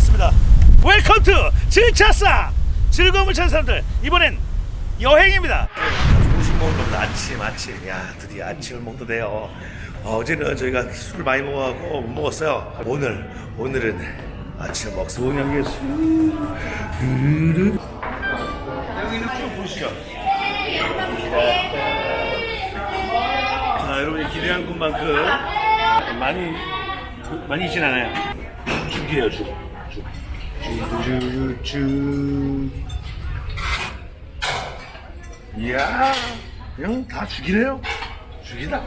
나왔습니다. welcome to 즐찾사 즐거움을 찾는 사람들 이번엔 여행입니다. 조식 겁니다. 아침 아침. 야 드디어 아침을 먹도 돼요. 어, 어제는 저희가 술을 많이 먹어갖고 못 먹었어요. 오늘 오늘은 아침 먹고 여기에 술. 여기는 쭉 보시죠. 자, 여러분이 기대한 것만큼 많이 많이 있진 않아요. 죽이에요, 죽. 죽. 이야, 그냥 다 죽이네요. 죽이다.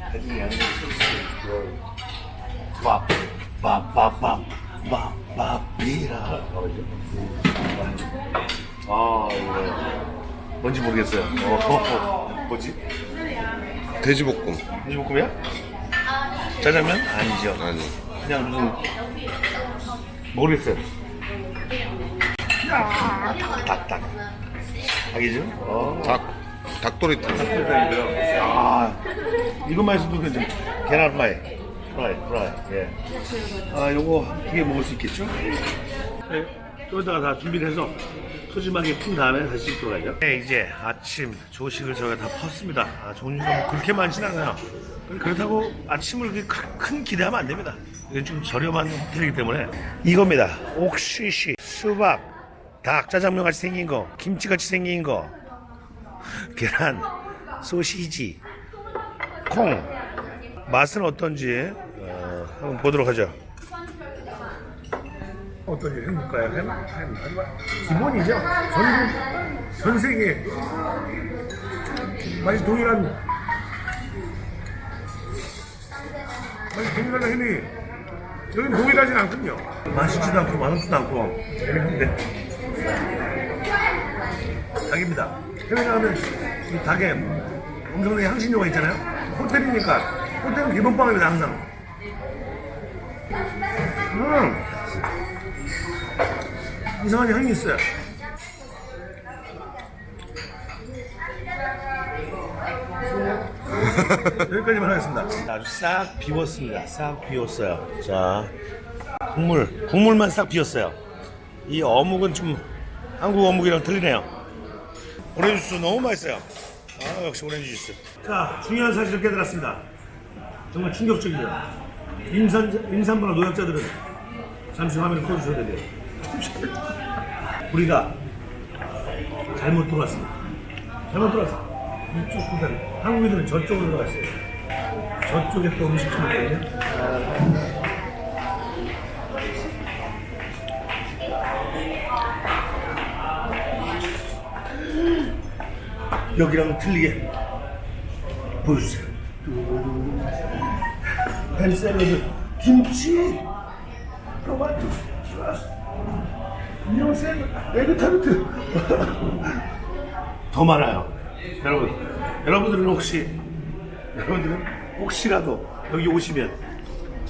나중에 양념 소스. 밥, 밥, 밥, 밥, 밥, 밥, 비라. 아, 이거. 뭔지 모르겠어요. 어, 어, 어. 뭐지? 돼지볶음 돼지볶음이야? 짜장면? 아니죠. 아니 그냥 무슨 모르겠어요. 야, 닭, 닭. 닭이죠? 어. 닭 닭도리탕 닭도리탕이고요. 아, 이것만 해서도 그냥 계란 프라이. 프라이, 프라이. 예. 아, 요거 두 개 먹을 수 있겠죠? 네. 여기다가 다 준비를 해서 소심하게 푼 다음에 다시 씻도록 하죠. 네, 이제 아침 조식을 저희가 다 펐습니다. 아, 종류가 뭐 그렇게 많진 않아요. 그렇다고 아침을 그렇게 큰- 큰 기대하면 안 됩니다. 이건 좀 저렴한 호텔이기 때문에 이겁니다. 옥시시, 수박, 닭, 짜장면 같이 생긴 거, 김치 같이 생긴 거, 계란, 소시지, 콩. 맛은 어떤지 어, 한번 보도록 하죠. 어떤지 해볼까요? 햄, 햄, 햄. 기본이죠. 전국 전 세계 맛이 동일한 맛이 동일한 햄이 여기는 동일하진 않군요. 맛있지도 않고 맛없지도 않고 재미있는데 닭입니다. 해외 나가면 이 닭에 엄청나게 향신료가 있잖아요. 호텔이니까 호텔은 기본 빵입니다 항상. 음. 이상한 향이 있어요. 여기까지만 하겠습니다. 아주 싹 비웠습니다. 싹 비웠어요. 자, 국물, 국물만 싹 비웠어요. 이 어묵은 좀 한국 어묵이랑 틀리네요. 오렌지 주스 너무 맛있어요. 아, 역시 오렌지 주스. 자, 중요한 사실을 깨달았습니다. 정말 충격적이에요. 임산, 임산부나 노약자들은 잠시 화면을 꺼주셔야 돼요. 우리가 잘못 들어왔습니다. 잘못 들어왔어. 이쪽 부분 한국인들은 저쪽으로 들어갔어요. 저쪽에 또 음식점이 있거든요. 여기랑 틀리게 보여주세요. 햄 샐러드, 김치, 토마토, 이런 샐러드, 에그 타르트 더 많아요. 여러분, 여러분들은 혹시 여러분들은 혹시라도 여기 오시면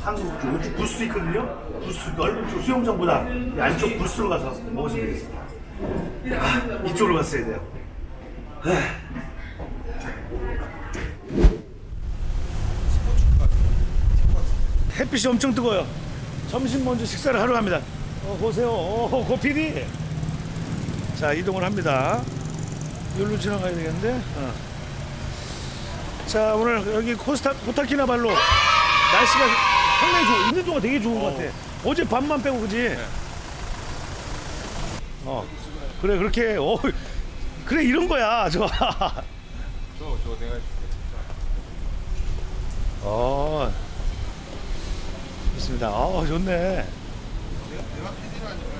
한국 쪽 부스 있거든요. 부스 넓은 쪽 수영장보다 이 안쪽 부스로 가서 먹으시면 되겠습니다. 아, 이쪽으로 갔어야 돼요. 햇빛이 엄청 뜨거워요. 점심 먼저 식사를 하러 갑니다. 어, 보세요. 오, 고피디. 자, 이동을 합니다. 여기로 지나가야 되겠는데. 어. 자, 오늘 여기 코스타, 코타키나발로 날씨가 상당히 좋아. 있는 동안 되게 좋은 것 같아. 어제 밤만 빼고, 그지? 어. 그래, 그렇게. 어, 그래, 이런 거야. 좋아. 저 내가 어. 있습니다. 어, 좋네.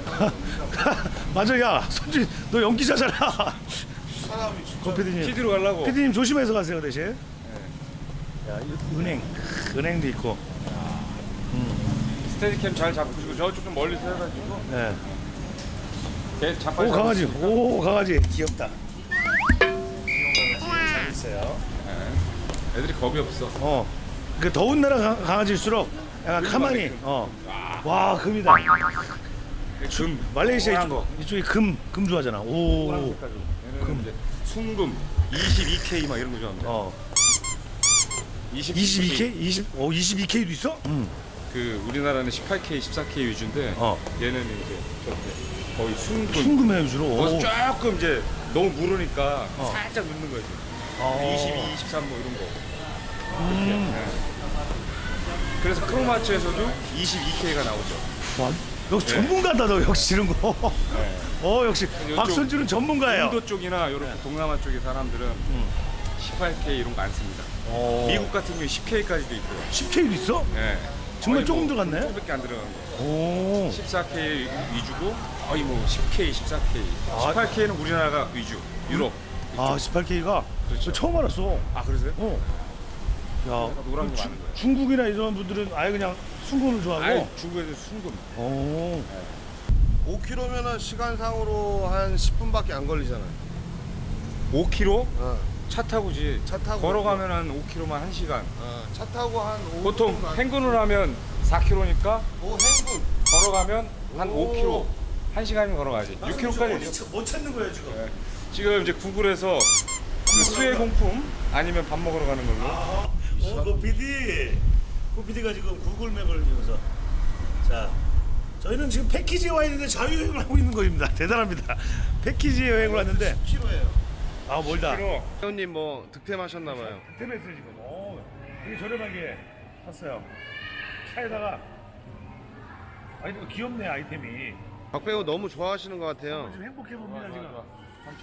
맞아, 야, 손진, 너 연기자잖아. 사람이 진짜 고 PD님. PD로 가려고 피디님 조심해서 가세요, 그 대신. 야, 이 은행, 은행도 있고. 스테디캠 잘 잡으시고 저쪽 좀 멀리서 해가지고 네. 걔 자빨 오, 강아지. 오, 강아지. 귀엽다. 잘 있어요. 애들이 겁이 없어 어. 그 더운 나라 강- 강아지일수록 약간 가만히. 어. 와, 금이다. 금 말레이시아 이쪽, 거. 이쪽이 금, 금 좋아하잖아. 오. 금 이제 순금 22K 막 이런 거 좋아합니다 어. 20, 22K? 20, 어, 22K도 있어? 응. 그 우리나라는 18K, 14K 위주인데 어. 얘는 이제 저렇게 거의 순금. 순금의 위주로. 거기서 조금 이제 너무 무르니까 어. 살짝 넣는 거지. 어. 22, 23 뭐 이런 거. 음. 네. 그래서 크로마츠에서도 22K가 나오죠. 와, 역시 네. 전문가다 너 역시 이런 거. 네. 어 역시 박선주는 전문가예요. 인도 쪽이나 이런 동남아 쪽의 사람들은 18K 이런 거 안 씁니다. 어. 미국 같은 경우 10K까지도 있고요. 10K도 있어? 네. 정말 조금 뭐 들어갔네? 조금밖에 안 들어간 거. 오. 14K 위주고 거의 뭐 10K, 14K, 아. 18K는 우리나라가 위주, 유럽. 아 18K가 그렇죠. 처음 알았어. 아 그러세요? 어. 야, 주-. 중국이나 이런 분들은 아예 그냥 순금을 좋아하고. 아예 중국에서 순금. 오. 5km면은 시간상으로 한 10분밖에 안 걸리잖아요. 5km 어. 차 타고지. 차 타고 걸어가면 한 5km만 1시간. 어, 차 타고 한 5분 보통 안- 행군을 하면 4km니까 오 행군. 걸어가면 한 오. 5km. 1시간이면 걸어가지. 6km까지. 못 찾는 거야 지금. 네. 지금 이제 구글에서 그 수해 공품 아니면 밥 먹으러 가는 걸로. 어, 그 PD, 그 PD가 지금 구글맵을 이용해서 자, 저희는 지금 패키지 와 있는데 자유여행을 하고 있는 거입니다. 대단합니다. 패키지 여행을 왔는데 10km예요. 아 멀다. 회원님 뭐 득템하셨나봐요. 템했어요 지금. 오, 되게 저렴하게 샀어요. 차에다가 아니 또 귀엽네 아이템이. 박 배우 너무 좋아하시는 것 같아요. 지금 행복해 봅니다 지금.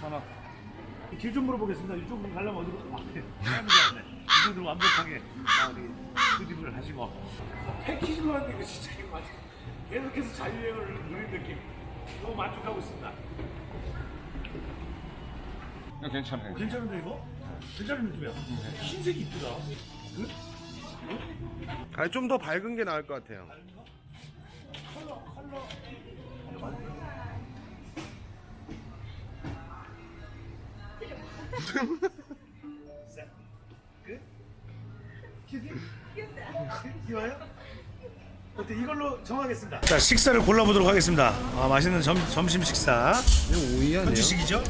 3,000원. 길좀 물어보겠습니다. 이쪽으로 가려면 어디로? 아, 네. 이분들 완벽하게 아, 우리 수집을 하시고 패키지로 하는 게 진짜 이거 맞아. 계속해서 자유여행을 누린 느낌. 너무 만족하고 있습니다. 이거 괜찮아요. 괜찮은데 이거? 괜찮은 느낌이야. 흰색이 이쁘다. 아니 좀 더 밝은 게 나을 것 같아요. 컬러 컬러. 귀여워요? 어때 이걸로 정하겠습니다. 자 식사를 골라보도록 하겠습니다. 아 맛있는 점, 점심 식사. 오이 아니에요? 현지식이죠?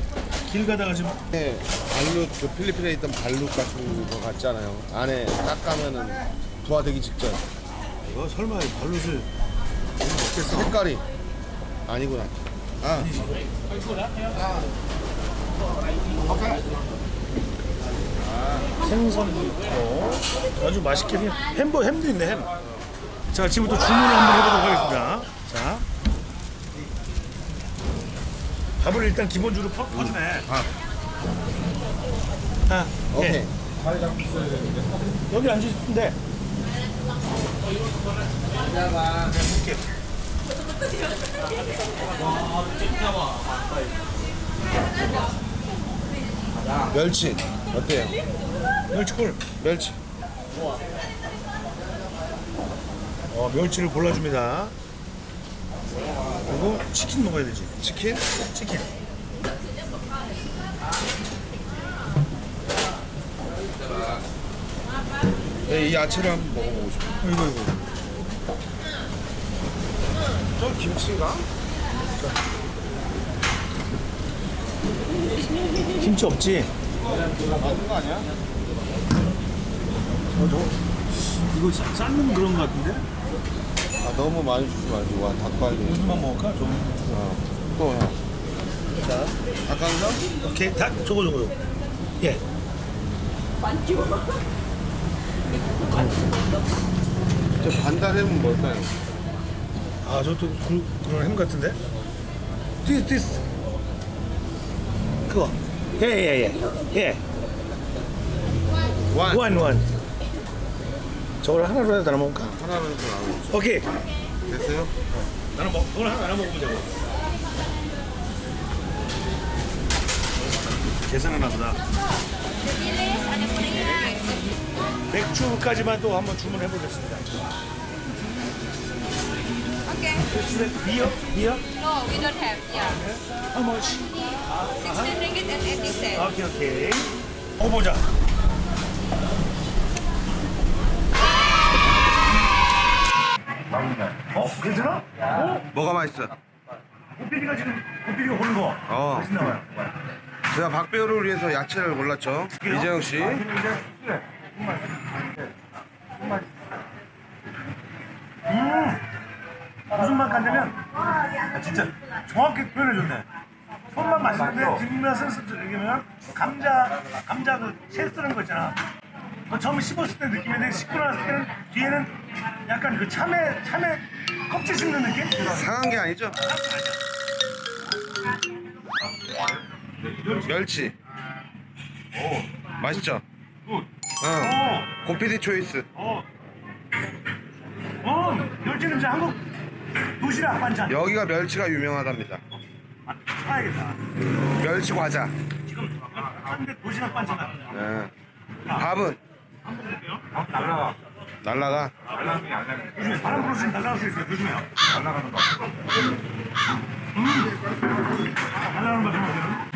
길 가다가 지금 네, 발룻 그 필리핀에 있던 발룻 같은 거 같잖아요. 안에 딱 가면은 부화되기 직전. 이거 설마 발룻을 먹겠어? 색깔이 아니구나. 아, 생선도 있고 아주 맛있게 햄버 햄도 있네 햄. 자 지금부터 주문을 한번 해보도록 하겠습니다. 자 밥을 일단 기본적으로 퍼, 퍼주네. 아. 아, 오케이. 예. 여기 앉으시는데. 멸치 어때요? 멸치골. 멸치. 어, 멸치를 골라줍니다. 그리고 치킨 먹어야 되지. 치킨? 치킨. 네, 이 야채를 한번 먹어보고 싶어요. 어, 이거 이거. 좀 김치인가? 김치 없지? 맞는 거 아니야? 저, 저, 이거 사- 삶는 그런 거 같은데? 아 너무 많이 주지 말고 와 닭발이. 요즘만 먹을까? 좀. 어. 또 형. 자, 닭강정? 오케이. 닭, 저거, 저거. 예. 저 반달햄은 뭘까요? 아, 저것도 그, 그런 햄 같은데? this, this. 그거. 예, 예, 예. 예. 원. 저걸 하나로 해서 나눠 먹을까? 하나로 해서 나오고. 오케이. 됐어요? 나눠 먹, 그걸 하나 나눠 먹으자고. 계산하나 보다. 맥주까지만 또 한번 주문해 보겠습니다. Okay. 비어? 비어? No, we don't have. Yeah. How much? 16 ringgit and 80 cents. 오케이, 오케이. 먹어보자. 괜찮아? 어? 뭐가 맛있어? 고삐리가 지금 고삐리가 고른 거. 어. 맛있나 봐요. 제가 박배우를 위해서 야채를 골랐죠. 이재영 씨. 음, 간다면 아, 진짜 정확히 표현해줬네. 첫맛만 맛있는데 뒷맛은 씁쓸하면 감자 감자 그채 쓰는 거 있잖아. 그 처음 씹었을 때 느낌인데 씹고 났을 때는 뒤에는 약간 그 참외 참외 껍질 씹는 느낌? 상한 게 아니죠? 멸치. 맛있죠? good. 응. 고피디 choice. 어. 어. 멸치 냄새 한국 도시락 반찬. 여기가 멸치가 유명하답니다. 아, 사야겠다. 멸치 과자. 지금 한데 도시락 반찬 같은. 예. 밥은 한번 볼게요. 날라가. 날라가. 날라가는. 바람 불어주면 날아갈 수 있어요. 조심해요. 날라가는 거. 날아가는 거 조심하세요.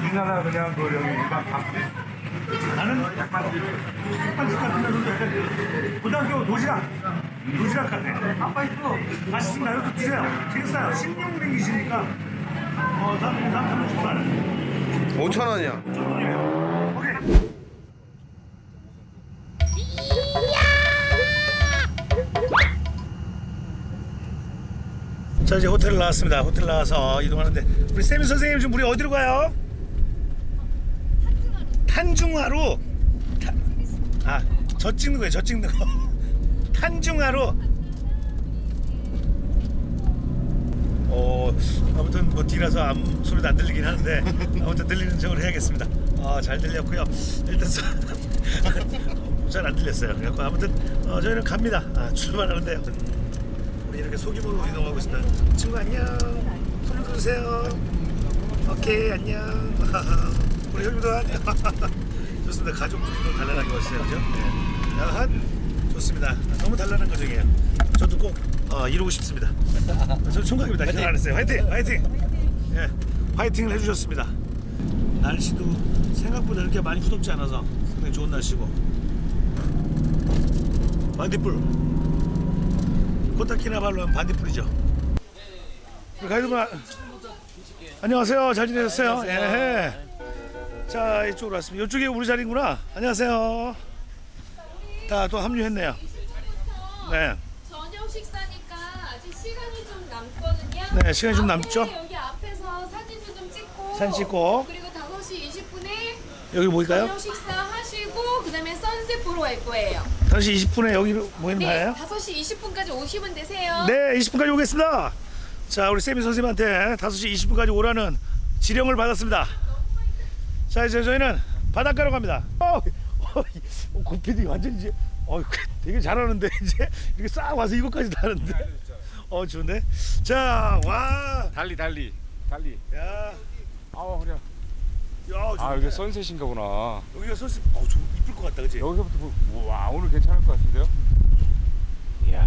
우리나라 그냥 그 여기 일반 밥. 나는 약간 한식 같은 그 고등학교 도시락 도시락 같아. 아빠 있어. 맛있습니다. 이것도 드세요. 되게 싸요. 16링이시니까 어, 3, 3, 30만 원. 5천 원이요. 천원이에요. 자 이제 호텔 나왔습니다. 호텔 나와서 이동하는데 우리 세미 선생님 지금 우리 어디로 가요? 탄중하로 아 저 찍는 거예요. 저 찍는 거. 탄중하로 어 아무튼 뭐 뒤라서 아무 소리도 안 들리긴 하는데 아무튼 들리는 척을 해야겠습니다. 아 잘 들렸고요. 일단 잘 안 들렸어요. 그래갖고 아무튼 어, 저희는 갑니다. 아, 출발하는데요. 우리 이렇게 소규모로 이동하고 있습니다. 친구 안녕. 손 들으세요. 오케이 안녕. 우리 형님도 안녕. 좋습니다. 가족들도 단란하게 왔어요, 그죠? 네. 야한 좋습니다. 너무 단란한 가정이에요. 저도 꼭 어, 이루고 싶습니다. 저 총각입니다. 기억 안 했어요. 화이팅, 화이팅. 예, 화이팅을 해주셨습니다. 날씨도 생각보다 이렇게 많이 후덥지 않아서 상당히 좋은 날씨고. 반딧불. 코타키나발루 하면 반딧불이죠. 우리 가이드분 아- 안녕하세요. 잘 지내셨어요? 예. 자 이쪽으로 왔습니다. 이쪽이 우리 자리구나. 안녕하세요. 다 또 합류했네요. 네. 저녁 식사니까 아직 시간이 좀 남거든요. 네, 시간이 좀 남죠? 여기 앞에서 사진도 좀 찍고. 사진 찍고. 그리고 5시 20분에 여기 모일까요? 저녁 식사 하시고 그다음에 선셋 보러 갈 거예요. 5시 20분에 여기로 모이는 네, 거예요? 5시 20분까지 오시면 되세요. 네, 20분까지 오겠습니다. 자, 우리 세미 선생님한테 5시 20분까지 오라는 지령을 받았습니다. 자, 이제 저희는 바닷가로 갑니다. 어, 어, 고피디 완전 이제 어, 되게 잘하는데 이제 이렇게 싹 와서 이것까지 다 하는데. 어, 좋은데. 자, 와. 달리 달리 달리. 야. 아우 허리 야. 야, 아. 여기 선셋인가 보나. 여기가 선수 어, 좀 이쁠 것 같다. 그지 여기서부터 보- 와 오늘 괜찮을 것 같은데요? 이야.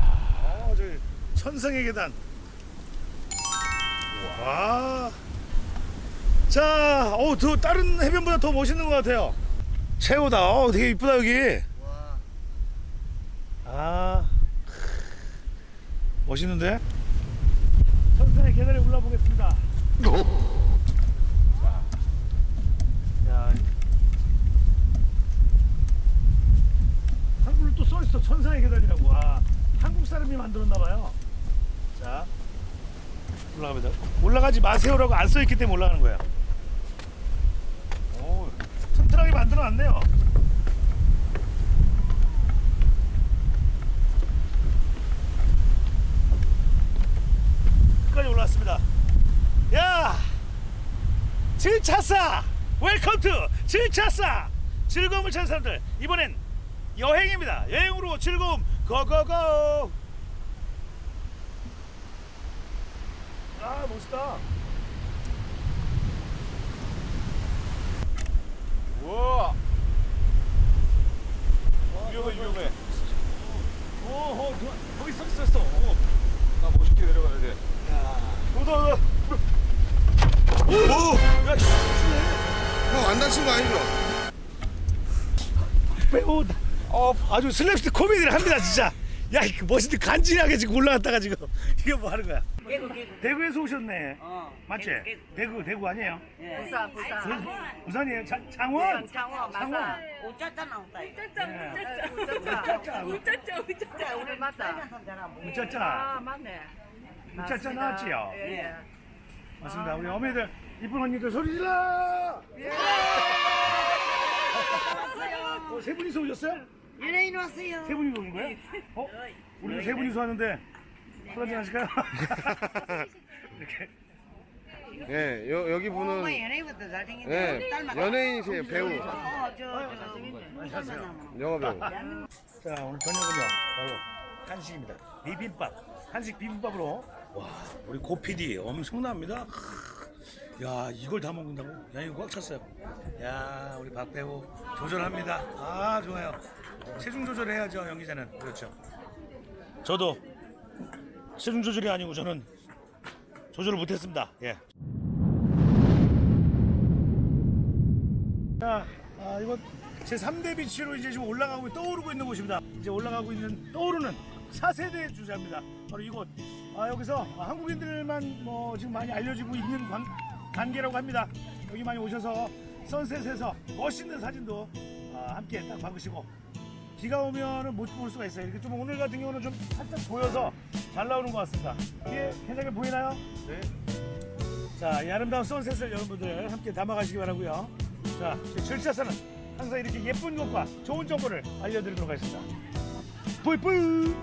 어, 저기 천상의 계단. 와. 자, 어, 더 다른 해변보다 더 멋있는 것 같아요. 최고다. 어, 되게 이쁘다 여기. 아, 멋있는데? 천상의 계단에 올라 보겠습니다. 야, 한글로 또 써 있어. 천상의 계단이라고. 아, 한국 사람이 만들었나 봐요. 자, 올라갑니다. 올라가지 마세요라고 안 써 있기 때문에 올라가는 거야. 오, 튼튼하게 만들어 놨네요. 끝까지 올라왔습니다. 야, 즐찾사 welcome to 즐찾사 즐거움을 찾는 사람들 이번엔 여행입니다. 여행으로 즐거움 go go go. 아 멋있다. 우와. 위험해 위험해. 오, 어, 그, 거기 서 있었어. 오, 나 멋있게 내려가야 돼. 오다, 오다. 오, 야, 씨, 형안 다친 거 아니죠? 배우, 어, 아주 슬랩스틱 코미디를 합니다, 진짜. 야, 그 멋있는 간지나게 지금 올라갔다가 지금 이게 뭐 하는 거야? 대구에서 오셨네. 맞지? 대구, 대구 아니에요? 부산 부산 부산 이에요? 자, 장원? 장어 맞아 우짜짜 나온다 우짜짜 우짜짜 우짜짜 우짜짜 우리 맞다 우짜짜. 아 맞네 짤짤 나왔지요? 예. 맞습니다. 우리 어머니들, 이쁜 언니들 소리 질러! 어, 세 분이서 오셨어요? 연예인 왔어요. 세 분이서 온 거예요? 어? 우리도 세 분이서 왔는데 술 한잔 하실까요? 이렇게 예, 여, 여기 엄마 분은 연예인부터 잘생겼네. 예, 연예인이세요, 배우. 어, 저, 저, 안녕하세요. 영화 배우. 자 오늘 저녁은요 바로 한식입니다 비빔밥 한식 비빔밥으로 와 우리 고PD 엄청납니다 크, 야 이걸 다 먹는다고 야 이거 꽉 찼어요 야 우리 박 배우 조절합니다 아 좋아요 체중 조절해야죠 연기자는 그렇죠 저도 체중 조절이 아니고 저는 조절을 못했습니다 예. 자, 아, 이거 제 3대 비치로 이제 지금 올라가고 떠오르고 있는 곳입니다. 이제 올라가고 있는 떠오르는 4세대 주자입니다. 바로 이곳. 아, 여기서 한국인들만 뭐 지금 많이 알려지고 있는 관, 단계라고 합니다. 여기 많이 오셔서 선셋에서 멋있는 사진도 아, 함께 딱 박으시고 비가 오면은 못 볼 수가 있어요. 이렇게 좀 오늘 같은 경우는 좀 살짝 보여서 잘 나오는 것 같습니다. 이게 괜찮게 보이나요? 네. 자, 이 아름다운 선셋을 여러분들 함께 담아가시기 바라고요. 자, 제 절차사는 항상 이렇게 예쁜 것과 좋은 정보를 알려드리도록 하겠습니다. 뿌이뿌이!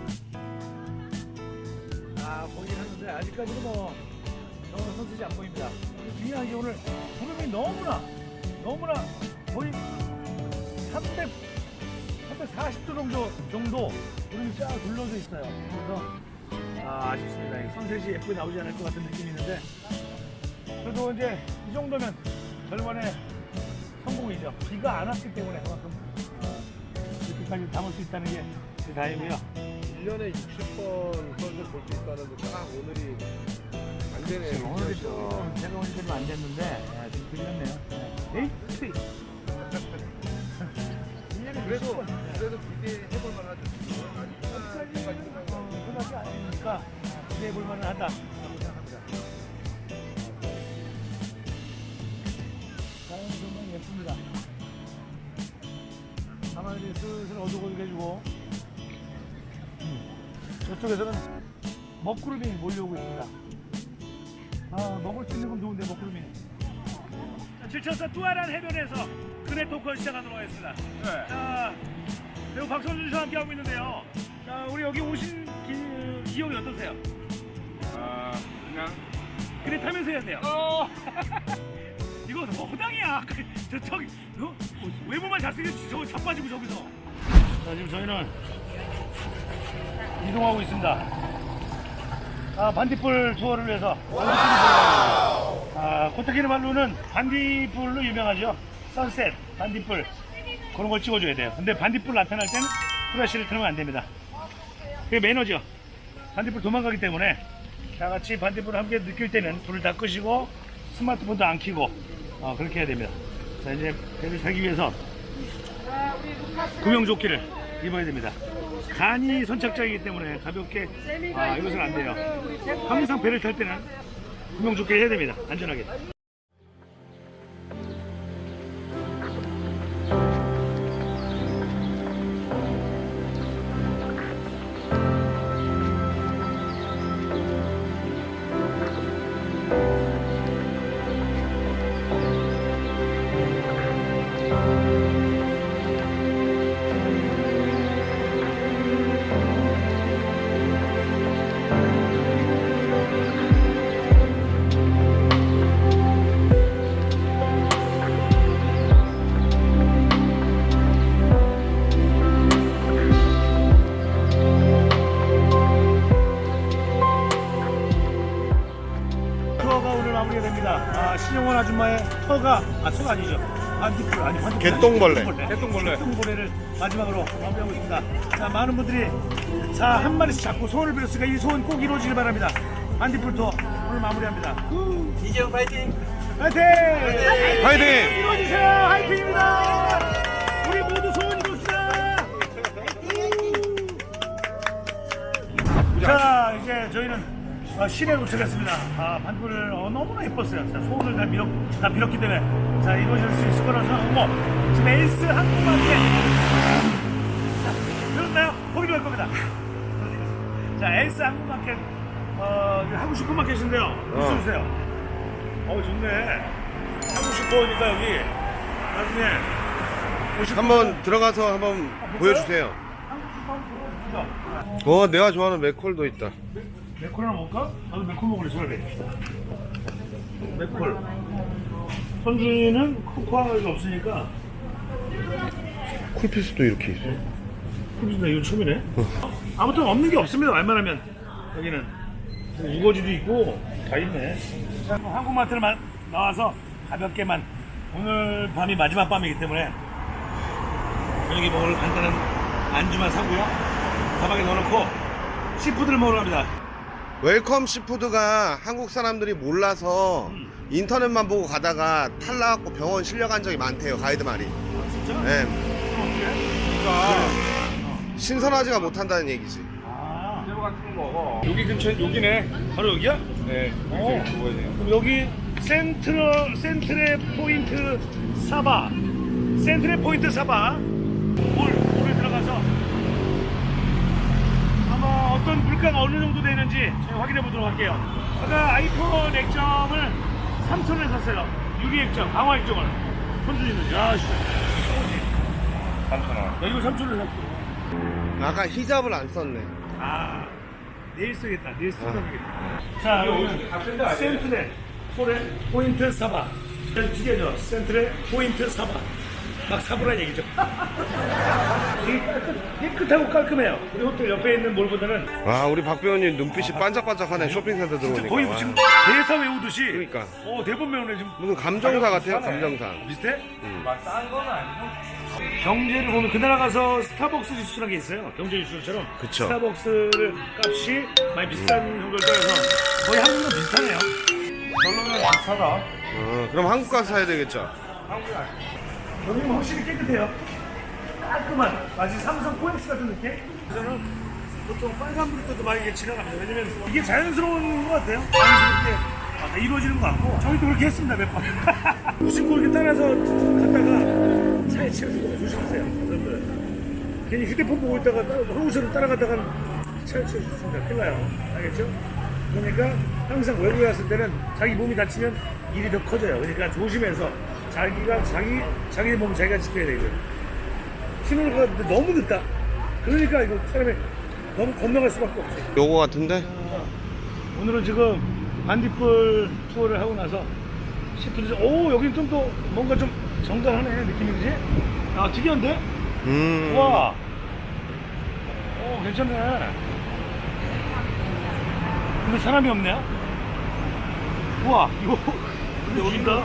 아, 보긴 하는데 아직까지는 뭐 정말 선셋이 안 보입니다. 중요한 게 오늘 구름이 너무나 너무나 거의 300 340도 정도 정도 구름이 쫙 둘러져 있어요. 그래서 아, 아쉽습니다. 이 선셋이 예쁘게 나오지 않을 것 같은 느낌이 있는데 그래도 이제 이 정도면 절반의 성공이죠. 비가 안 왔기 때문에 그만큼 어, 이렇게까지 담을 수 있다는 게제 다행이고요. 1년에 60번 선수 볼수 있다는데 딱 오늘이 안 되네요. 오늘이 좀 제가 오니까 좀안 됐는데 아, 좀 들렸네요. 에이. 1년에 그래도 60번. 그래도 기대해볼 만하죠. 끝나지 않으니까 기대해 볼 만은 하다라고 생각합니다. 자연 정말 예쁩니다. 가만히 슬슬 어둑어둑해지고 음, 저쪽에서는 먹구름이 몰려오고 있습니다. 아 먹을 수 있는 건 좋은데 먹구름이. 자, 질쳐서 뚜아란 해변에서 그네 토크 시작하도록 하겠습니다. 자, 배우 박선준 씨와 함께 하고 있는데요. 자, 우리 여기 오신 기, 기억이 어떠세요? 아 그냥 그래 타면서 해야 돼요. 이거 허당이야. 저 저기 어? 외모만 잘생겼지 저거 자빠지고 저기서. 자 지금 저희는 이동하고 있습니다. 아 반딧불 투어를 위해서. 아 코타키나발루는 반딧불로 유명하죠. 선셋, 반딧불 그런 걸 찍어줘야 돼요. 근데 반딧불 나타날 때는 플래시를 틀면 안 됩니다. 그게 매너죠. 반딧불 도망가기 때문에 다 같이 반딧불을 함께 느낄 때는 불을 다 끄시고 스마트폰도 안 켜고 어, 그렇게 해야 됩니다. 자 이제 배를 타기 위해서 구명조끼를 입어야 됩니다. 간이 선착장이기 때문에 가볍게 아, 입어서는 안 돼요. 항상 배를 탈 때는 구명조끼를 해야 됩니다. 안전하게. 개똥벌레. 개똥벌레. 개똥벌레를 마지막으로 마무리하고 있습니다. 자 많은 분들이 자 한 마리씩 잡고 소원을 빌었으니까 이 소원 꼭 이루어지길 바랍니다. 투어 오늘 마무리합니다. 이재용 파이팅! 파이팅! 파이팅! 이루어지세요! 화이팅입니다! 우리 모두 소원 이룹시다! 자 이제 저희는 어, 시내에 도착했습니다. 아 반불 어, 너무나 예뻤어요. 자, 소원을 다 빌었 다 빌었기 때문에 자 이루어질 수 있을 거라고 생각하고 지금 에이스 자 들었나요? 거기로 갈 겁니다. 자 에이스 항공마켓 어, 이게 한국 슈퍼마켓인데요. 어. 주세요. 어, 좋네. 한국 슈퍼니까 여기 나중에 한번 들어가서 한번 보여주세요. 어, 내가 좋아하는 맥콜도 있다. 맥콜 하나 먹을까? 나도 맥콜 먹을래, 차라리. 맥콜. 선주는 코코아가 없으니까. 쿨피스도 이렇게 있어. 나 이건 처음이네. 아무튼 없는 게 없습니다, 웬만하면. 여기는. 우거지도 있고, 다 있네. 한국마트를 나와서 가볍게만. 오늘 밤이 마지막 밤이기 때문에. 여기 먹을 간단한 안주만 사고요. 가방에 넣어놓고, seafood를 먹으러 갑니다. Welcome Seafood가 한국 사람들이 몰라서 인터넷만 보고 가다가 탈락하고 병원 실려간 적이 많대요 가이드 말이 진짜? 네, 그러니까 신선하지가 못한다는 얘기지 아, 새우 같은 거 먹어. 여기 근처에 여기네. 바로 여기야? 네. 어. 그럼 여기 Central Centre Point 사바 센트레 포인트 사바 물 물에 들어가서 아마 어떤 물가가 어느 정도 되는지 저희 확인해 보도록 할게요. 아까 아이폰 액정을 3천원에 샀어요. 유리 액정, 강화 액정을. 손준이는 야, 씨. 3,000원. 야 이거 3천원에 샀어. 아까 히잡을 안 썼네 아, 내일 쓰겠다. 내일 쓰겠다. 자, 여기 같은 데 아니에요? 센트레 포레 Point Sabah. 두 개죠. Centre Point Sabah. 막 사 보란 얘기죠. 깨끗하고 깔끔해요. 우리 호텔 옆에 있는 몰보다는 와 우리 박 배우님 눈빛이 반짝반짝하네 쇼핑센터 들어오니까 거의 와. 지금 대사 외우듯이. 그러니까. 어, 대본 외우네 지금. 무슨 감정사 같아요 감정사 비슷해? 막싼건 아니고. 경제를 보면 그 나라 가서 스타벅스 지수라는 게 있어요. 경제 지수처럼. 그쵸. 스타벅스를 값이 많이 비싼 정도를 따라서 거의 한국이랑 비슷하네요. 별로면 비싸다. 어, 그럼 한국 가서 사야 되겠죠 한국이 아니고. 여기는 확실히 깨끗해요. 깔끔한 마치 삼성 코엑스 같은 느낌? 저는 보통 빨간불 때도 많이 이게 지나갑니다. 왜냐면 이게 자연스러운 것 같아요. 자연스럽게 아, 이루어지는 것 같고 저희도 그렇게 했습니다 몇 번. 무심코 이렇게 따라서 갔다가 차에 치여주고 조심하세요. 괜히 휴대폰 보고 있다가 한국처럼 따라가다가 차에 치여주습니다 큰일 나요. 알겠죠? 그러니까 항상 외국에 갔을 때는 자기 몸이 다치면 일이 더 커져요. 그러니까 조심해서 자기가 자기 자기 몸 자기가 지켜야 되죠. 신호를 가는데 너무 늦다. 그러니까 이거 사람이 너무 건너갈 수밖에 없죠. 요거 같은데 오늘은 지금 반딧불 투어를 하고 나서 시프트 오 여기 좀또 뭔가 좀 정갈하네 느낌이 그지? 아 특이한데? 음 와. 오 괜찮네. 근데 사람이 없네. 우와 이거 근데 여긴가?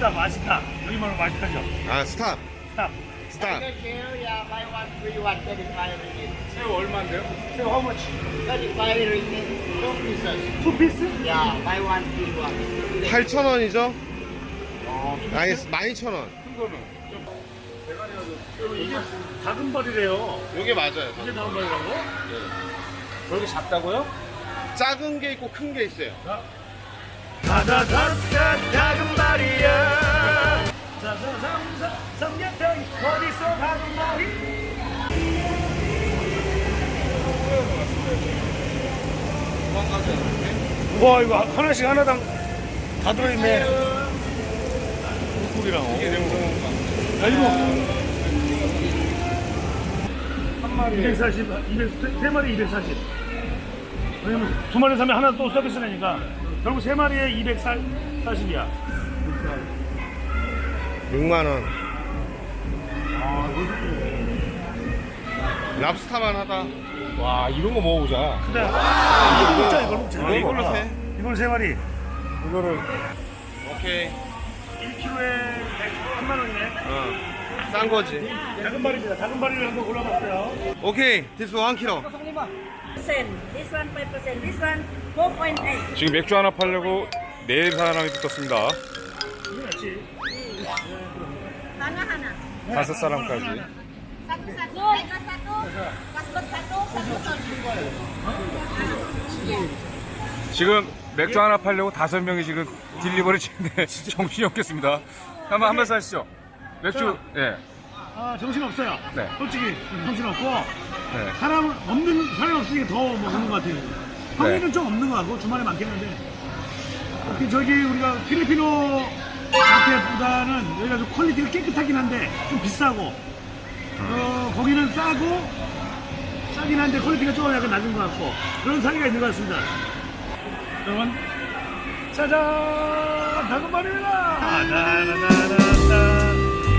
봐. 스탑 맛있다. 여기 말로 맛있다죠. 아 sedap sedap. sedap yeah, buy one, free one, 35 ringgit. 새우 얼마인데요? 새우 how much? 35 ringgit, two pieces. two piece? Yeah, buy one, free one. 8,000원이죠? 아니 12,000원 큰 거는. 이게 작은 발이래요. 요게 맞아요 이게 작은 발이라고? 저렇게 작다고요? 작은 게 있고 큰 게 있어요 다다다다 작은 발이야. 자자삼삼 삼계탕 어디서 작은 발이? 와 이거 하나씩 하나당 다 들어있네. 국이랑? 야 이거 한 마리 240, 200, 세 마리 240. 왜냐면 두 마리 사면 하나 또 서비스 내니까 결국 세 마리에 240이야. 6만원 랍스타만 하다 와, 이런 거 먹어보자. 근데 이걸 먹자 이걸 먹자. 아, 이걸로 세? 이걸 세 마리. 이거를 오케이 1kg에 100만 원이네. 어. 싼 거지 작은 발입니다. 작은 발이를 한번 골라봤어요. 오케이 this 1kg 지금 맥주 하나 팔려고 네 사람이 붙었습니다. 하나 하나. 다섯 사람까지. 지금 맥주 하나 팔려고 다섯 명이 지금 delivery 치는데 아, 정신이 없겠습니다. 한번 한번 사시죠. 맥주 예. 네. 아 정신 없어요. 네. 솔직히 정신 없고 네. 사람 없는 사람 없으니까 더 뭐 먹는 것 같아요. 평일은 네. 좀 없는 것 같고 주말에 많겠는데 특히 저기 우리가 Filipino 마트보다는 여기가 좀 quality가 깨끗하긴 한데 좀 비싸고 음. 어, 거기는 싸고 싸긴 한데 quality가 조금 약간 낮은 것 같고 그런 사이가 있는 것 같습니다. 여러분 짜잔 다금발입니다.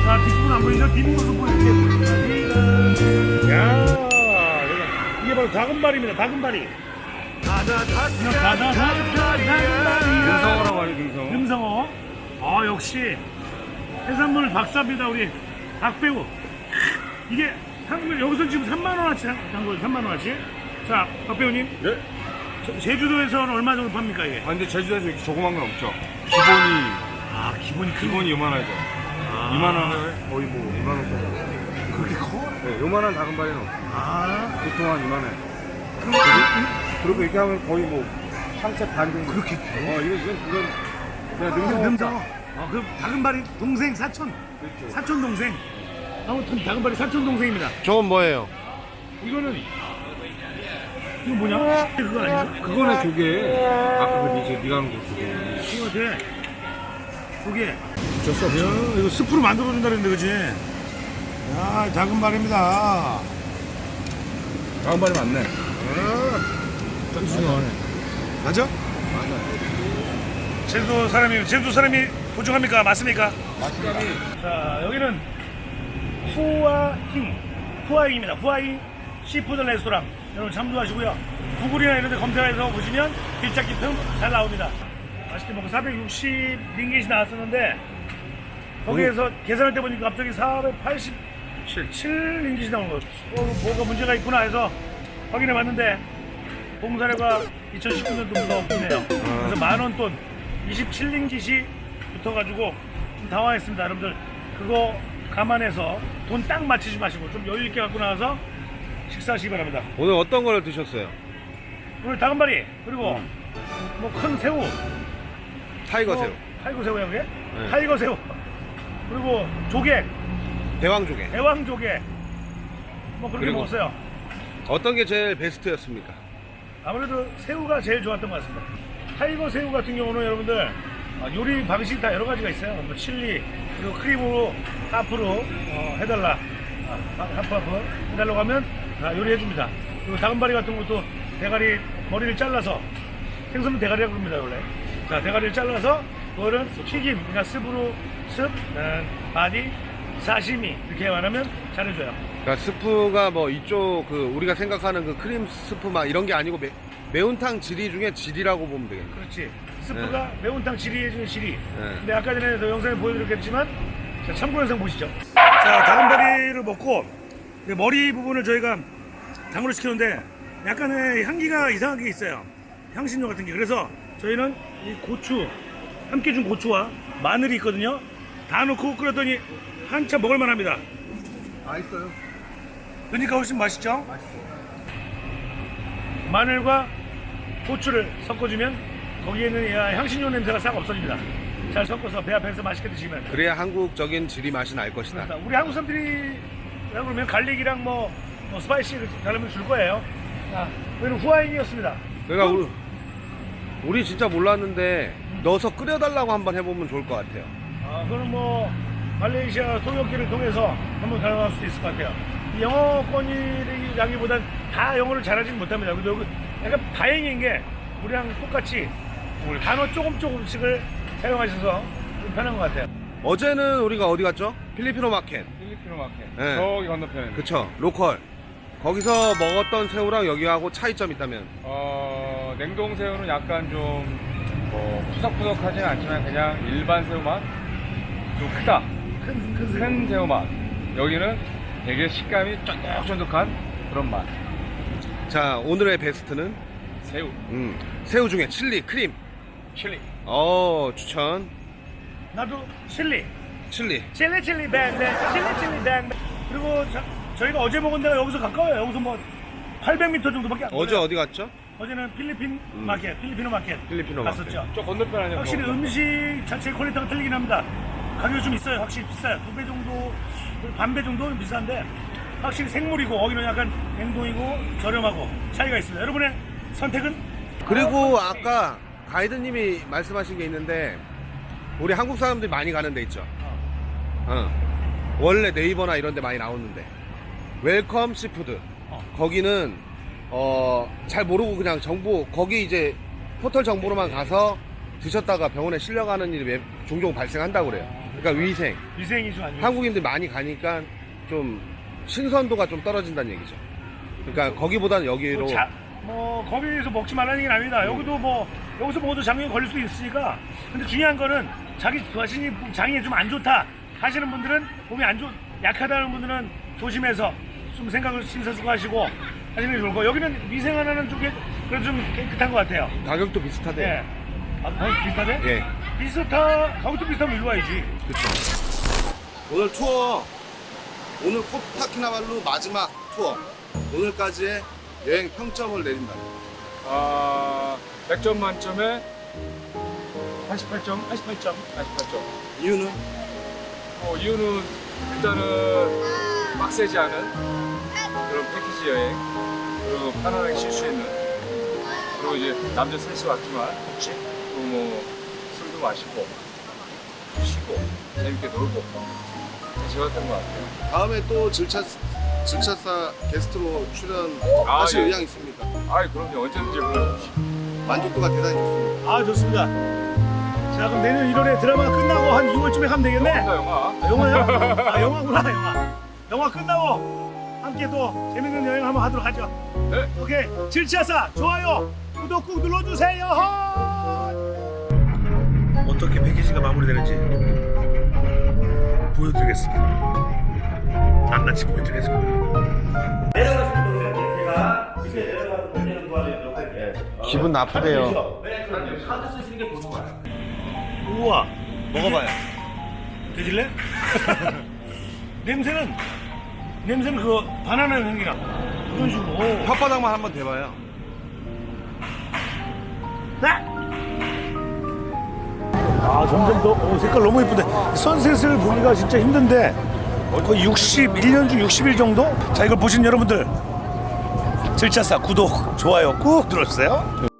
자 뒷부분 안 보이죠? 뒷부분 보여드릴게요. 야. 이게 바로 다금발입니다. 다금발이. 금성어라고 하죠. 금성어. 금성어. 아 역시 해산물 박사입니다. 우리 박배우. 이게 한국에 여기서 지금 3만 원어치 한 거예요. 3만 원어치. 자 박배우님. 네. 제주도에서는 얼마 정도 팝니까 이게? 아 근데 제주도에서 이렇게 조그만 건 없죠. 기본이 아 기본이 큰... 기본이 그 요만하죠. 아. 2만 원을 거의 뭐 2만 원짜리. 그렇게 커? 네, 요만한 작은 발에는 없어. 아, 보통 한 이만해. 그리고 이렇게 하면 거의 뭐 상체 반 정도. 그렇게 돼? 어 이거 이건 이건 그냥 능성. 능성 능성. 어, 그 다금바리 동생 사촌. 사촌 동생. 아무튼 다금바리 사촌 동생입니다. 저건 뭐예요? 이거는 이거 뭐냐? 그거 아닌가? 그거는 조개. 아까 그 니제 니가 한거 조개. 이거 같아. 그게. 줬어. 야, 이거 스프로 만들어준다 그랬는데, 그지? 야, 작은 말입니다. 다금바리 맞네. 맞아? 제주도 사람이, 제주도 사람이 보증합니까? 맞습니까? 맞습니다. 자, 여기는 후아힝. 후아잉입니다. 후아잉 seafood 레스토랑. 여러분 참조하시고요. 구글이나 이런 데 검색해서 보시면 길찾기 참 잘 나옵니다. 맛있게 먹고 460 링깃이 나왔었는데 거기에서 계산할 때 보니까 갑자기 487 링깃이 나온 거예요. 어, 뭐가 문제가 있구나 해서 확인해 봤는데 봉사료가 2019년도부터 없네요. 그래서 만원 돈 27링깃이 붙어가지고 좀 당황했습니다. 여러분들 그거 감안해서 돈 딱 맞추지 마시고 좀 여유 있게 갖고 나와서 식사하시기 바랍니다. 오늘 어떤 걸 드셨어요? 오늘 다금바리 그리고 뭐 큰 새우 tiger 새우, 뭐, tiger 새우야 그게? 네. tiger 새우 그리고 조개 대왕조개. 대왕 조개 뭐 그렇게 그리고- 먹었어요. 어떤 게 제일 베스트였습니까? 아무래도 새우가 제일 좋았던 것 같습니다. tiger 새우 같은 경우는 여러분들 아, 요리 방식이 다 여러 가지가 있어요. 뭐 칠리 그리고 크림으로 half로 어, 해달라 아, 하- 하프 하프 해달라고 하면 다 요리해 줍니다. 그리고 다금바리 같은 것도 대가리 머리를 잘라서 생선은 대가리라고 합니다 원래. 자 대가리를 잘라서 그거를 튀김 그냥 soup으로 습 음, body 사시미 이렇게 말하면 잘해줘요. 그러니까 스프가 뭐 이쪽 그 우리가 생각하는 그 크림 스프 막 이런 게 아니고 매, 매운탕 지리 중에 지리라고 보면 되겠네. 그렇지. 스프가 매운탕 지리에 중에 지리. 네. 근데 아까 전에 도 영상에 보여드렸겠지만 자, 참고 영상 보시죠. 자, 다금바리를 먹고 이제 머리 부분을 저희가 탕으로 시켰는데 약간의 향기가 이상하게 있어요. 향신료 같은 게. 그래서 저희는 이 고추, 함께 준 고추와 마늘이 있거든요. 다 넣고 끓였더니 한참 먹을만 합니다. 맛있어요. 그러니까 훨씬 맛있죠? 마늘과 고추를 섞어주면 거기에 있는 향신료 냄새가 싹 없어집니다. 잘 섞어서 배 앞에서 맛있게 드시면. 그래야 한국적인 지리 맛이 날 것이다. 그렇습니다. 우리 한국 사람들이 그러면 갈릭이랑 뭐, 뭐 스파이시를 다르면 줄 거예요. 자, 저희는 후아인이었습니다. 그러니까 우리, 우리 진짜 몰랐는데 넣어서 끓여달라고 한번 해보면 좋을 것 같아요. 아, 그거는 뭐 말레이시아 통역기를 통해서 한번 가능할 수도 있을 것 같아요. 이 영어권이라기보단 다 영어를 잘하지는 못합니다. 여기 약간 다행인 게 우리랑 똑같이 단어 조금 조금씩을 사용하셔서 좀 편한 것 같아요. 어제는 우리가 어디 갔죠? Filipino Market. 필리핀 마켓. 네. 저기 건너편에. 그쵸. local. 거기서 먹었던 새우랑 여기하고 차이점 있다면? 어, 냉동 새우는 약간 좀 뭐, 푸석푸석하진 않지만 그냥 일반 새우 맛? 좀 크다. 큰, 큰, 큰 새우 맛. 여기는 되게 식감이 쫀득쫀득한 그런 맛. 자 오늘의 베스트는 새우, 음, 새우 중에 칠리 크림. 칠리. 어 추천. 나도 칠리. 칠리. 칠리 칠리 뱅뱅 칠리 칠리 뱅뱅 그리고 저, 저희가 어제 먹은 데가 여기서 가까워요 여기서 뭐 800m 정도밖에 안 어제. 어디 갔죠? 어제는 필리핀 마켓 Filipino Market Filipino 갔었죠 저 건너편 아니야? 확실히 뭐. 음식 자체 quality가 틀리긴 합니다 가격이 좀 있어요. 확실히 비싸요. 두 배 정도 반배 정도는 비싼데 확실히 생물이고 거기는 약간 냉동이고 저렴하고 차이가 있습니다. 여러분의 선택은? 그리고 아까 가이드님이 말씀하신 게 있는데 우리 한국 사람들이 많이 가는 데 있죠. 어. 원래 네이버나 이런 데 많이 나오는데. Welcome Seafood. 거기는 어, 잘 모르고 그냥 정보 거기 이제 포털 정보로만 가서 드셨다가 병원에 실려가는 일이 매- 종종 발생한다고 그래요. 그러니까 위생. 위생이 좀 안 좋아요 한국인들 많이 가니까 좀 신선도가 좀 떨어진다는 얘기죠. 그러니까 거기보다는 여기로 자, 뭐 거기서 먹지 말라는 얘기는 아닙니다. 여기도 뭐 여기서 먹어도 장염이 걸릴 수 있으니까. 근데 중요한 거는 자기 자신이 장이 좀 안 좋다 하시는 분들은 몸이 안 좋, 약하다는 분들은 조심해서 좀 생각을 심사숙고하시고 하시는 게 좋을 거. 여기는 위생 하나는 그래도 좀 깨끗한 것 같아요. 가격도 비슷하대 요. 예. 아, 비슷하대? 예. 비슷하, 가격도 비슷하면 일로 와야지. 오늘 투어 오늘 코타키나발루 마지막 투어 오늘까지의 여행 평점을 내린다. 아, 100점 만점에 88점? 88점. 88점. 이유는 어, 이유는 일단은 빡세지 않은 그런 패키지 여행 그리고 편안하게 쉴 수 있는 그리고 이제 남자 셋이 왔지만 그리고 뭐 마시고 쉬고 재밌게 놀고 좋았던 것 같아요. 다음에 또 질차 질차사 게스트로 출연하실 아, 예. 의향 있습니까? 아이 그럼요 언제든지 불러주시오. 만족도가 대단히 좋습니다. 아, 좋습니다. 자, 그럼 내년 1월에 드라마 끝나고 한 2월쯤에 가면 되겠네? 영화 영화. 아, 영화요? 아, 영화구나, 영화. 영화 끝나고 함께 또 재밌는 여행 한번 하도록 하죠. 네. 오케이. 질치아사 좋아요, 구독 꾹 눌러주세요. 어떻게 패키지가 마무리되는지 보여드리겠습니다. 낱낱이 보여드리겠습니다. 내려가시는 분들 제가 밑에 내려가서 문제는 도와드리도록 할게요. 기분 나쁘대요. 우와, 먹어봐요. 드실래? 냄새는 냄새는 그 바나나 향기나 그런 식으로. 오. 혓바닥만 한번 대봐요. 아 점점 더 오, 색깔 너무 예쁜데 선셋을 보기가 진짜 힘든데 거의 61년 중 60일 정도? 자 이걸 보신 여러분들. 질차사 구독 좋아요 꾹 눌러주세요